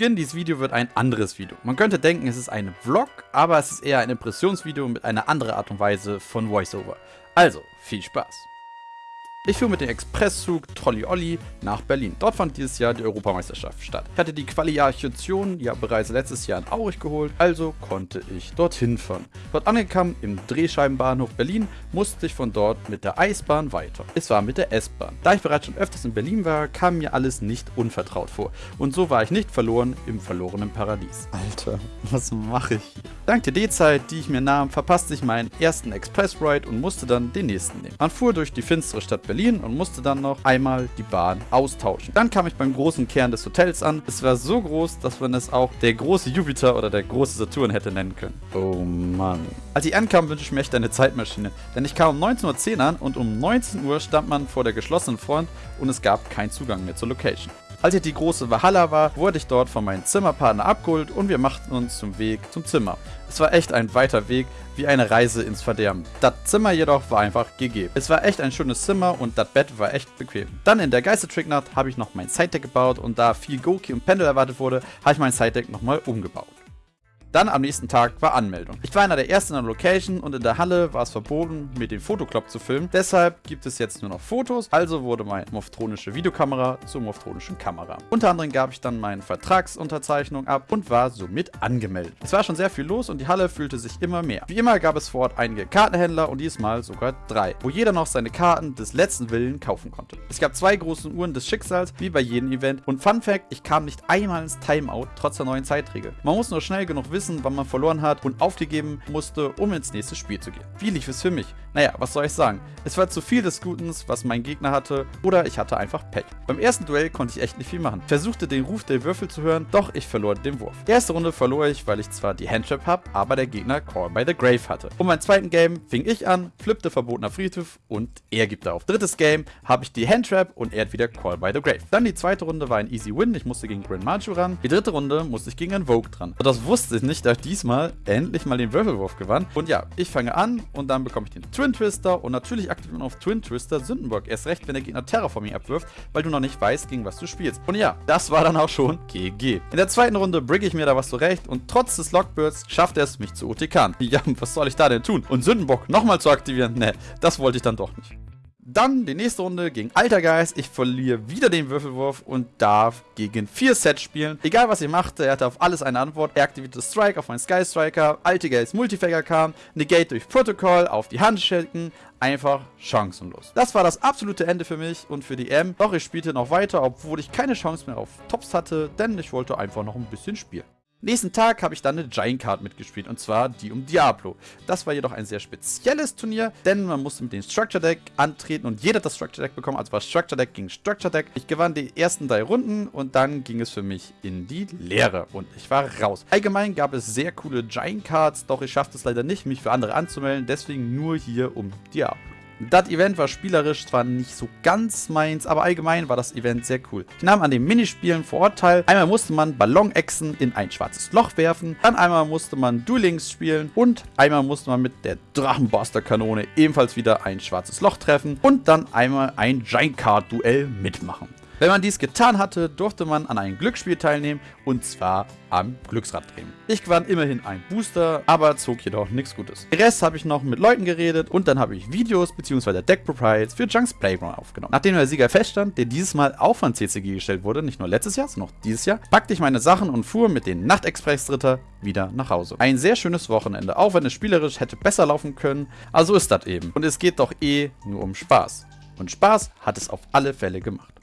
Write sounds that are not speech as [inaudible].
Beginn dieses Video wird ein anderes Video. Man könnte denken, es ist ein Vlog, aber es ist eher ein Impressionsvideo mit einer anderen Art und Weise von Voiceover. Also, viel Spaß! Ich fuhr mit dem Expresszug Trolli Olli nach Berlin. Dort fand dieses Jahr die Europameisterschaft statt. Ich hatte die Qualifikation ja bereits letztes Jahr in Aurich geholt, also konnte ich dorthin fahren. Dort angekommen im Drehscheibenbahnhof Berlin, musste ich von dort mit der Eisbahn weiter. Es war mit der S-Bahn. Da ich bereits schon öfters in Berlin war, kam mir alles nicht unvertraut vor. Und so war ich nicht verloren im verlorenen Paradies. Alter, was mache ich hier? Dank der D-Zeit, die ich mir nahm, verpasste ich meinen ersten Express-Ride und musste dann den nächsten nehmen. Man fuhr durch die finstere Stadt Berlin und musste dann noch einmal die Bahn austauschen. Dann kam ich beim großen Kern des Hotels an. Es war so groß, dass man es auch der große Jupiter oder der große Saturn hätte nennen können. Oh Mann. Als ich ankam, wünschte ich mir echt eine Zeitmaschine. Denn ich kam um 19.10 Uhr an und um 19 Uhr stand man vor der geschlossenen Front und es gab keinen Zugang mehr zur Location. Als ich die große Valhalla war, wurde ich dort von meinem Zimmerpartner abgeholt und wir machten uns zum Weg zum Zimmer. Es war echt ein weiter Weg, wie eine Reise ins Verderben. Das Zimmer jedoch war einfach GG. Es war echt ein schönes Zimmer und das Bett war echt bequem. Dann in der Geistertricknacht habe ich noch mein Sidedeck gebaut und da viel Goki und Pendel erwartet wurde, habe ich mein Sidedeck nochmal umgebaut. Dann am nächsten Tag war Anmeldung. Ich war einer der ersten in der Location und in der Halle war es verboten, mit dem Fotoclub zu filmen. Deshalb gibt es jetzt nur noch Fotos, also wurde meine Moftronische Videokamera zur Moftronischen Kamera. Unter anderem gab ich dann meine Vertragsunterzeichnung ab und war somit angemeldet. Es war schon sehr viel los und die Halle fühlte sich immer mehr. Wie immer gab es vor Ort einige Kartenhändler und diesmal sogar drei, wo jeder noch seine Karten des letzten Willen kaufen konnte. Es gab zwei große Uhren des Schicksals, wie bei jedem Event. Und Fun Fact, ich kam nicht einmal ins Timeout, trotz der neuen Zeitregel. Man muss nur schnell genug wissen, wissen, wann man verloren hat und aufgegeben musste, um ins nächste Spiel zu gehen. Wie lief es für mich? Naja, was soll ich sagen? Es war zu viel des Guten, was mein Gegner hatte, oder ich hatte einfach Pech. Beim ersten Duell konnte ich echt nicht viel machen. Versuchte den Ruf der Würfel zu hören, doch ich verlor den Wurf. Die erste Runde verlor ich, weil ich zwar die Handtrap habe, aber der Gegner Call by the Grave hatte. Und beim zweiten Game fing ich an, flippte verbotener Friedhof und er gibt auf. Drittes Game habe ich die Handtrap und er hat wieder Call by the Grave. Dann die zweite Runde war ein Easy Win, ich musste gegen Grand Marju ran. Die dritte Runde musste ich gegen einen Vogue dran. Und das wusste ich nicht, da ich die diesmal endlich mal den Würfelwurf gewann. Und ja, ich fange an und dann bekomme ich den Twin Twister und natürlich aktiviert man auf Twin Twister Sündenbock. Erst recht, wenn der Gegner Terraforming abwirft, weil du noch nicht weißt, gegen was du spielst. Und ja, das war dann auch schon GG. In der zweiten Runde brigge ich mir da was zurecht und trotz des Lockbirds schafft er es, mich zu OTKen. [laughs] Ja, was soll ich da denn tun? Und Sündenbock nochmal zu aktivieren? Ne, das wollte ich dann doch nicht. Dann die nächste Runde gegen Altergeist. Ich verliere wieder den Würfelwurf und darf gegen 4 Sets spielen. Egal was ich machte, er hatte auf alles eine Antwort. Er aktivierte Strike auf meinen Sky Striker, Altergeist Multifagger kam, Negate durch Protocol auf die Handschelken. Einfach chancenlos. Das war das absolute Ende für mich und für die M. Doch ich spielte noch weiter, obwohl ich keine Chance mehr auf Tops hatte, denn ich wollte einfach noch ein bisschen spielen. Nächsten Tag habe ich dann eine Giant Card mitgespielt und zwar die um Diablo. Das war jedoch ein sehr spezielles Turnier, denn man musste mit dem Structure Deck antreten und jeder hat das Structure Deck bekommen, also war Structure Deck gegen Structure Deck. Ich gewann die ersten drei Runden und dann ging es für mich in die Leere und ich war raus. Allgemein gab es sehr coole Giant Cards, doch ich schaffte es leider nicht, mich für andere anzumelden, deswegen nur hier um Diablo. Das Event war spielerisch zwar nicht so ganz meins, aber allgemein war das Event sehr cool. Ich nahm an den Minispielen vor Ort teil. Einmal musste man Ballonechsen in ein schwarzes Loch werfen, dann einmal musste man Duelings spielen und einmal musste man mit der Drachenbuster-Kanone ebenfalls wieder ein schwarzes Loch treffen und dann einmal ein Giant Card Duell mitmachen. Wenn man dies getan hatte, durfte man an einem Glücksspiel teilnehmen und zwar am Glücksrad drehen. Ich gewann immerhin einen Booster, aber zog jedoch nichts Gutes. Den Rest habe ich noch mit Leuten geredet und dann habe ich Videos bzw. Deck Propriets für Junks Playground aufgenommen. Nachdem der Sieger feststand, der dieses Mal auch von CCG gestellt wurde, nicht nur letztes Jahr, sondern auch dieses Jahr, packte ich meine Sachen und fuhr mit den Nachtexpress-Dritter wieder nach Hause. Ein sehr schönes Wochenende, auch wenn es spielerisch hätte besser laufen können, aber so ist das eben. Und es geht doch eh nur um Spaß. Und Spaß hat es auf alle Fälle gemacht.